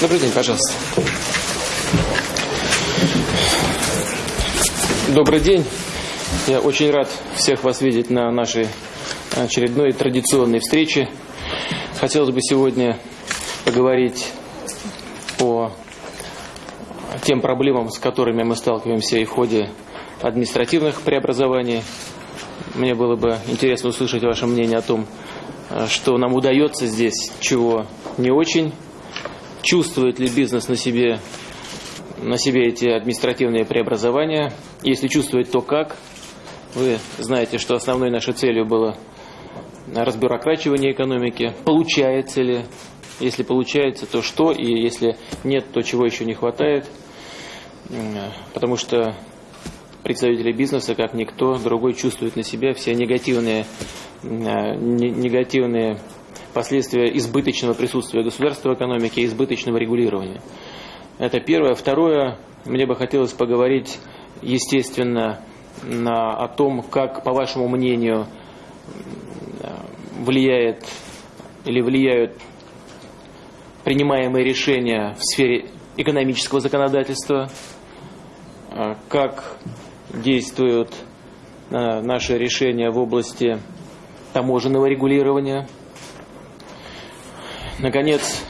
Добрый день, пожалуйста. Добрый день. Я очень рад всех вас видеть на нашей очередной традиционной встрече. Хотелось бы сегодня поговорить по тем проблемам, с которыми мы сталкиваемся и в ходе административных преобразований. Мне было бы интересно услышать ваше мнение о том, что нам удается здесь, чего не очень. Чувствует ли бизнес на себе, на себе эти административные преобразования? Если чувствует, то как? Вы знаете, что основной нашей целью было разбюрокрачивание экономики. Получается ли? Если получается, то что? И если нет, то чего еще не хватает? Потому что представители бизнеса, как никто другой, чувствуют на себя все негативные, негативные последствия избыточного присутствия государства в экономике и избыточного регулирования. Это первое. Второе, мне бы хотелось поговорить, естественно, о том, как, по вашему мнению, влияет или влияют принимаемые решения в сфере экономического законодательства, как действуют наши решения в области таможенного регулирования – Наконец,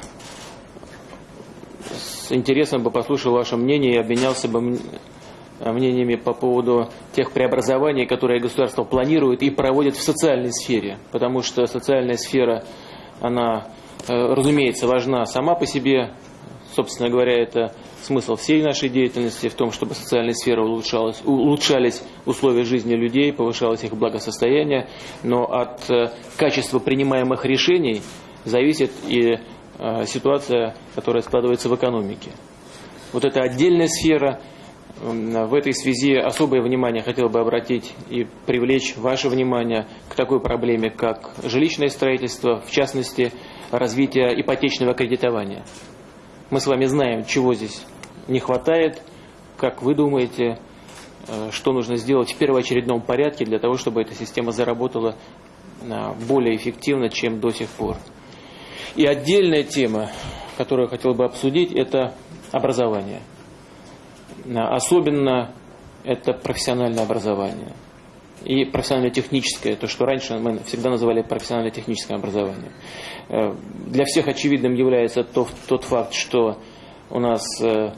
с интересом бы послушал ваше мнение и обменялся бы мнениями по поводу тех преобразований, которые государство планирует и проводит в социальной сфере. Потому что социальная сфера, она, э, разумеется, важна сама по себе. Собственно говоря, это смысл всей нашей деятельности в том, чтобы социальная сфера улучшалась, улучшались условия жизни людей, повышалось их благосостояние. Но от э, качества принимаемых решений – зависит и э, ситуация, которая складывается в экономике. Вот это отдельная сфера. В этой связи особое внимание хотел бы обратить и привлечь ваше внимание к такой проблеме, как жилищное строительство, в частности, развитие ипотечного кредитования. Мы с вами знаем, чего здесь не хватает, как вы думаете, э, что нужно сделать в первоочередном порядке для того, чтобы эта система заработала э, более эффективно, чем до сих пор. И отдельная тема, которую я хотел бы обсудить, это образование. Особенно это профессиональное образование. И профессионально-техническое, то, что раньше мы всегда называли профессионально-техническое образование. Э, для всех очевидным является тот, факт, что у нас э,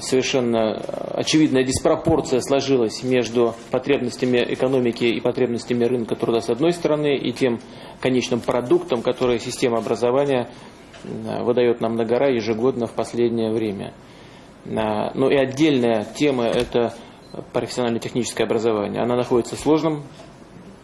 совершенно очевидная диспропорция сложилась между потребностями экономики и потребностями рынка труда с одной стороны и тем конечным продуктом, который система образования выдает нам на гора ежегодно в последнее время. Ну и отдельная тема – это профессионально-техническое образование. Она находится в сложном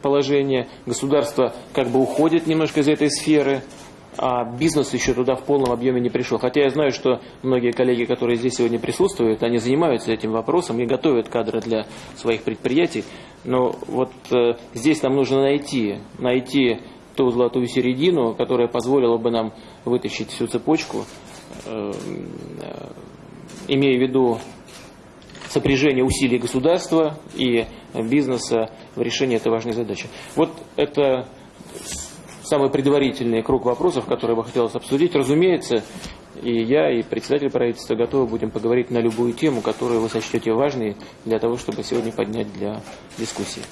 положении. Государство как бы уходит немножко из этой сферы – а бизнес еще туда в полном объеме не пришел. Хотя я знаю, что многие коллеги, которые здесь сегодня присутствуют, они занимаются этим вопросом и готовят кадры для своих предприятий. Но вот э, здесь нам нужно найти, найти ту золотую середину, которая позволила бы нам вытащить всю цепочку, э, э, имея в виду сопряжение усилий государства и бизнеса в решении этой важной задачи. Вот это самый предварительный круг вопросов, которые бы хотелось обсудить. Разумеется, и я, и председатель правительства готовы будем поговорить на любую тему, которую вы сочтете важной для того, чтобы сегодня поднять для дискуссии.